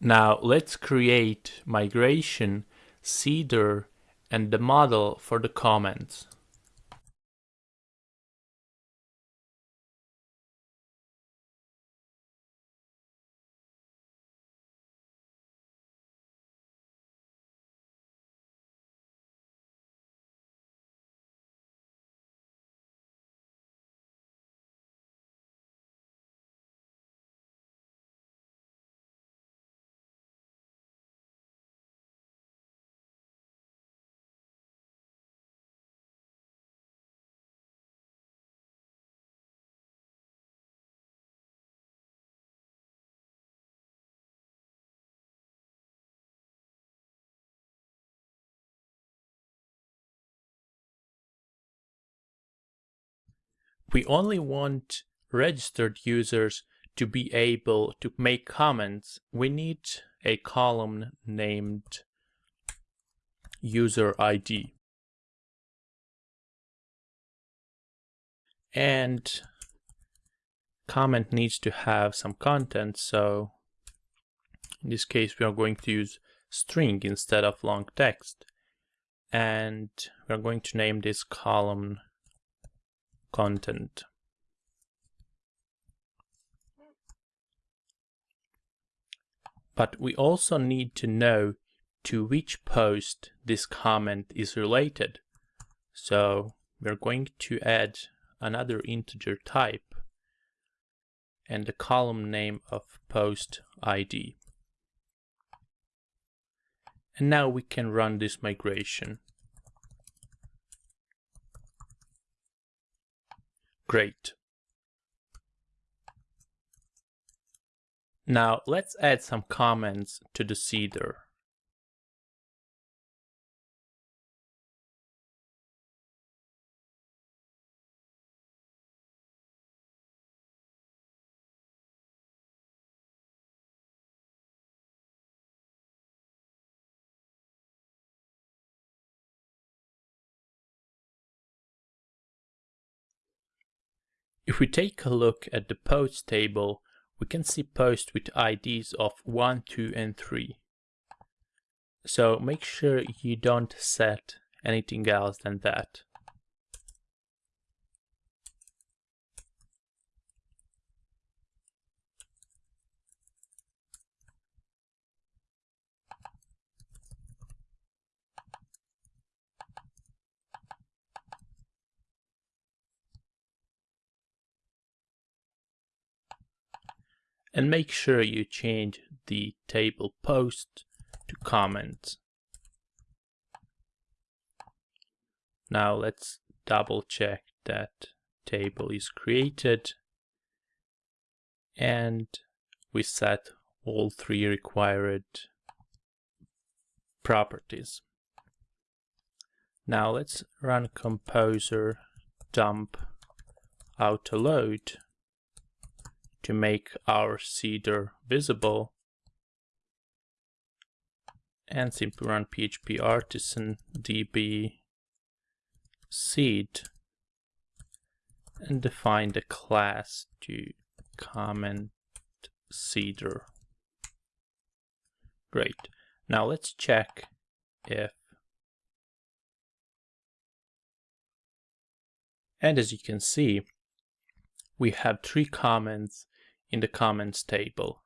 Now let's create migration, seeder, and the model for the comments. We only want registered users to be able to make comments. We need a column named user ID. And comment needs to have some content, so in this case we are going to use string instead of long text. And we're going to name this column content. But we also need to know to which post this comment is related. So we're going to add another integer type and the column name of post ID. And now we can run this migration. Great. Now let's add some comments to the seeder. If we take a look at the post table, we can see posts with IDs of 1, 2 and 3. So make sure you don't set anything else than that. And make sure you change the table post to comment. Now let's double check that table is created and we set all three required properties. Now let's run composer dump autoload to make our seeder visible and simply run php artisan db seed and define the class to comment seeder. Great. Now let's check if and as you can see we have three comments in the comments table.